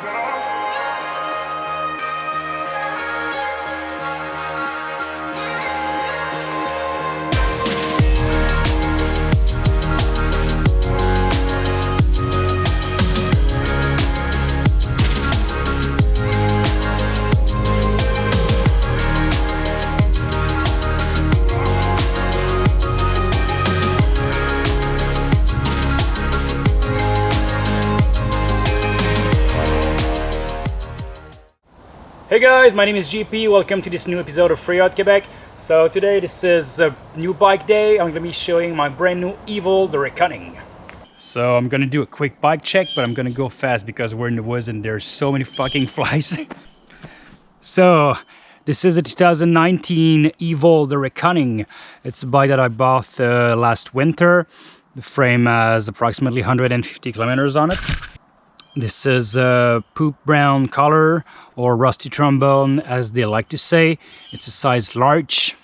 God. Hey guys, my name is GP. Welcome to this new episode of Free Freeride Quebec. So today this is a new bike day. I'm gonna be showing my brand new Evil, the Reckoning. So I'm gonna do a quick bike check, but I'm gonna go fast because we're in the woods and there's so many fucking flies. so this is a 2019 Evil, the Reckoning. It's a bike that I bought uh, last winter. The frame has approximately 150 kilometers on it. This is a poop brown color or rusty trombone as they like to say. It's a size large.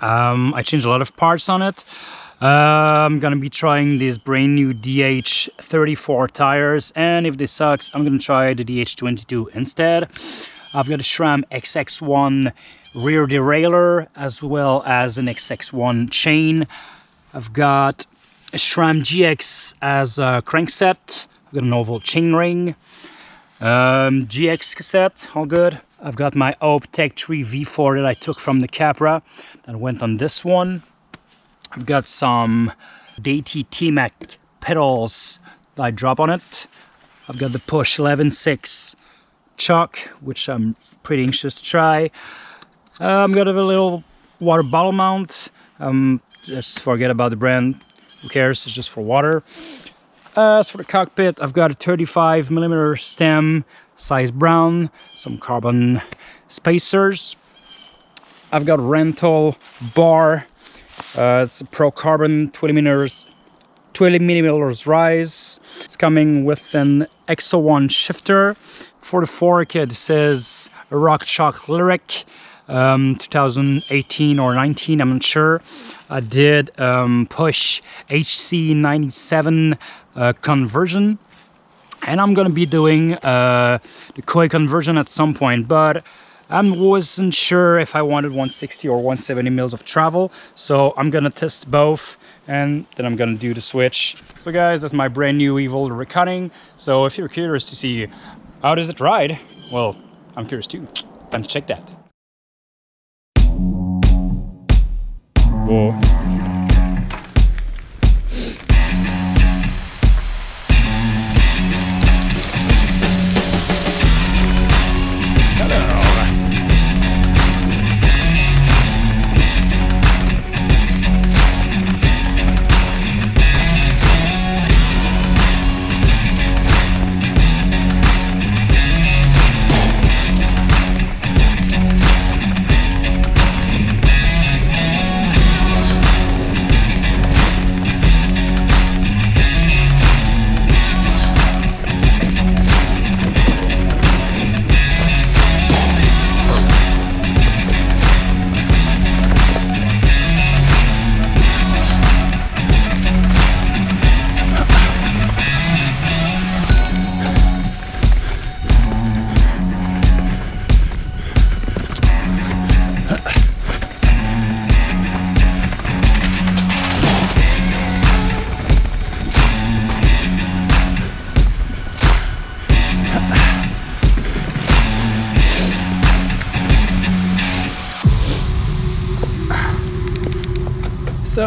Um, I changed a lot of parts on it. Uh, I'm gonna be trying these brand new DH34 tires and if this sucks I'm gonna try the DH22 instead. I've got a SRAM XX1 rear derailleur as well as an XX1 chain. I've got a SRAM GX as a crankset got an oval chain ring. Um, GX cassette, all good. I've got my Hope Tech 3 V4 that I took from the Capra and went on this one. I've got some Deity T-Mac pedals that I drop on it. I've got the Push 11.6 shock, which I'm pretty anxious to try. Uh, I've got a little water bottle mount. Um, just forget about the brand. Who cares? It's just for water. As for the cockpit, I've got a 35 millimeter stem, size brown, some carbon spacers. I've got Renthal bar. Uh, it's a Pro Carbon 20 millimeters, 20 millimeters rise. It's coming with an XX1 shifter. For the fork, it says RockShox Lyrik um, 2018 or 19, I'm not sure. I did um, push HC97 uh, conversion and I'm gonna be doing uh, the coil conversion at some point, but I wasn't sure if I wanted 160 or 170 mils of travel, so I'm gonna test both and then I'm gonna do the switch. So guys, that's my brand new Evil Reckoning. So if you're curious to see how does it ride, well, I'm curious too. Time to check that. Whoa. So,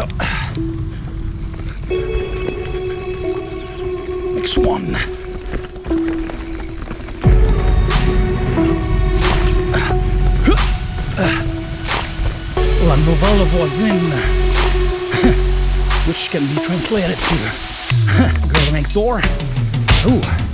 next one. La novella voisine, which can be translated to girl next door. Ooh.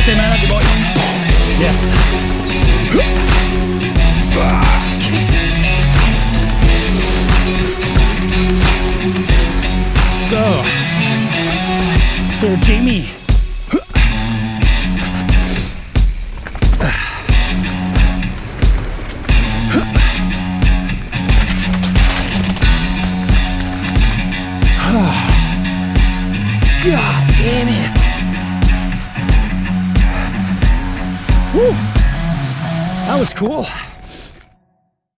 Pista è managed. Yes. So, Sir Jamie. God damn it. That was cool.